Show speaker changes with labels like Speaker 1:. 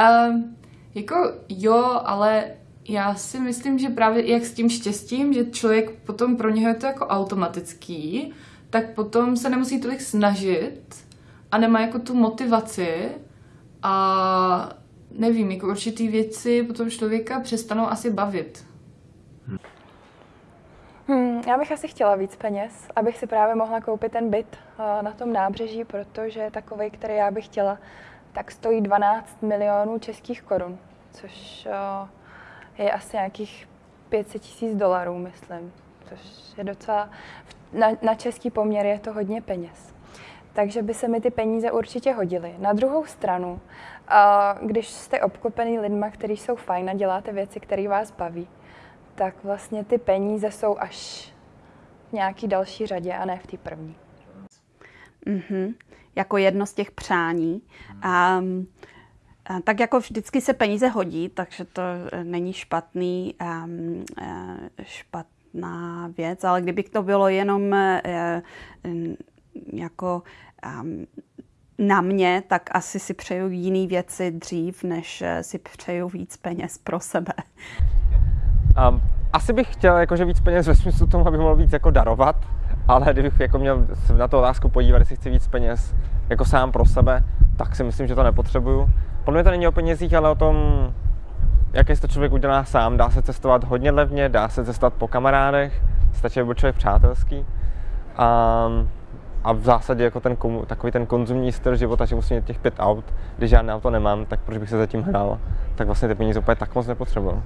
Speaker 1: Um, jako jo, ale já si myslím, že právě jak s tím štěstím, že člověk potom pro něho je to jako automatický, tak potom se nemusí tolik snažit a nemá jako tu motivaci a nevím, jako určitý věci potom člověka přestanou asi bavit.
Speaker 2: Hmm, já bych asi chtěla víc peněz, abych si právě mohla koupit ten byt uh, na tom nábřeží, protože takový, který já bych chtěla, tak stojí 12 milionů českých korun, což uh, je asi nějakých 500 tisíc dolarů, myslím, což je docela, na, na český poměr je to hodně peněz. Takže by se mi ty peníze určitě hodily. Na druhou stranu, když jste obklopený lidma, kteří jsou fajn a děláte věci, které vás baví, tak vlastně ty peníze jsou až v nějaký další řadě a ne v té první.
Speaker 3: Mm-hmm. Jako jedno z těch přání. Um, tak jako vždycky se peníze hodí, takže to e, není špatný, um, špatná věc, ale kdyby to bylo jenom uh, jako um, na mě, tak asi si přeju jiné věci dřív, než si přeju víc peněz pro sebe.
Speaker 4: Um, asi bych chtěl jakože víc peněz ve smyslu tomu, aby mohl víc jako darovat, ale kdybych jako měl na tu otázku podívat, jestli chci víc peněz jako sám pro sebe, tak si myslím, že to nepotřebuju. Podle mě to není o penězích, ale o tom, jak si to člověk udělá sám. Dá se cestovat hodně levně, dá se cestovat po kamarádech, stačí, aby byl člověk přátelský. A, a v zásadě jako ten, takový ten konzumní styl života, že musím mít těch pět aut, když žádné auto nemám, tak proč bych se zatím hrál, tak vlastně ty peníze úplně tak moc nepotřeboval.